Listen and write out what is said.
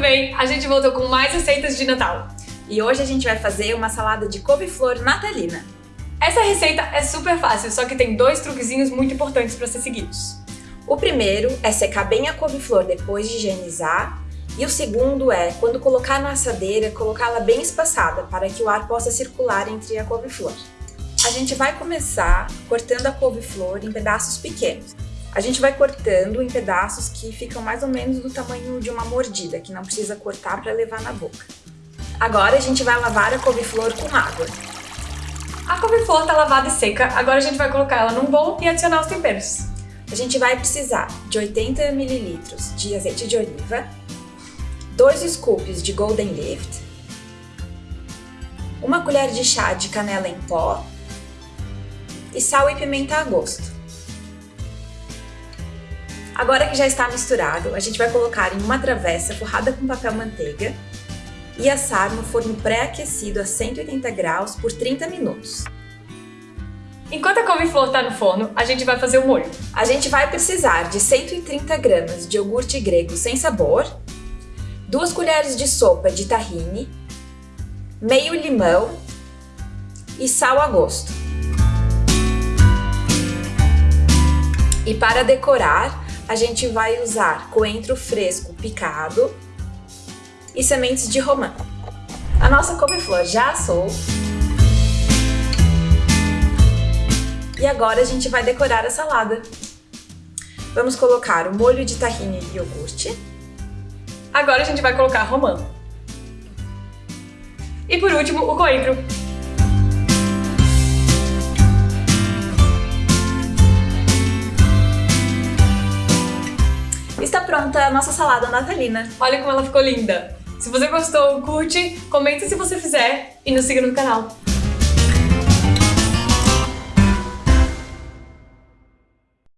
bem? A gente voltou com mais receitas de Natal. E hoje a gente vai fazer uma salada de couve-flor natalina. Essa receita é super fácil, só que tem dois truquezinhos muito importantes para ser seguidos. O primeiro é secar bem a couve-flor depois de higienizar e o segundo é, quando colocar na assadeira, colocá-la bem espaçada para que o ar possa circular entre a couve-flor. A gente vai começar cortando a couve-flor em pedaços pequenos. A gente vai cortando em pedaços que ficam mais ou menos do tamanho de uma mordida, que não precisa cortar para levar na boca. Agora a gente vai lavar a couve-flor com água. A couve-flor está lavada e seca, agora a gente vai colocar ela num bowl e adicionar os temperos. A gente vai precisar de 80 ml de azeite de oliva, 2 scoops de Golden Lift, uma colher de chá de canela em pó e sal e pimenta a gosto. Agora que já está misturado, a gente vai colocar em uma travessa forrada com papel manteiga e assar no forno pré-aquecido a 180 graus por 30 minutos. Enquanto a couve-flor está no forno, a gente vai fazer o molho. A gente vai precisar de 130 gramas de iogurte grego sem sabor, 2 colheres de sopa de tahine, meio limão e sal a gosto. E para decorar, a gente vai usar coentro fresco picado e sementes de romã. A nossa couve-flor já assou. E agora a gente vai decorar a salada. Vamos colocar o molho de tahine e iogurte. Agora a gente vai colocar romã. E por último, o coentro. Está pronta a nossa salada natalina. Olha como ela ficou linda! Se você gostou, curte, comenta se você fizer e nos siga no canal.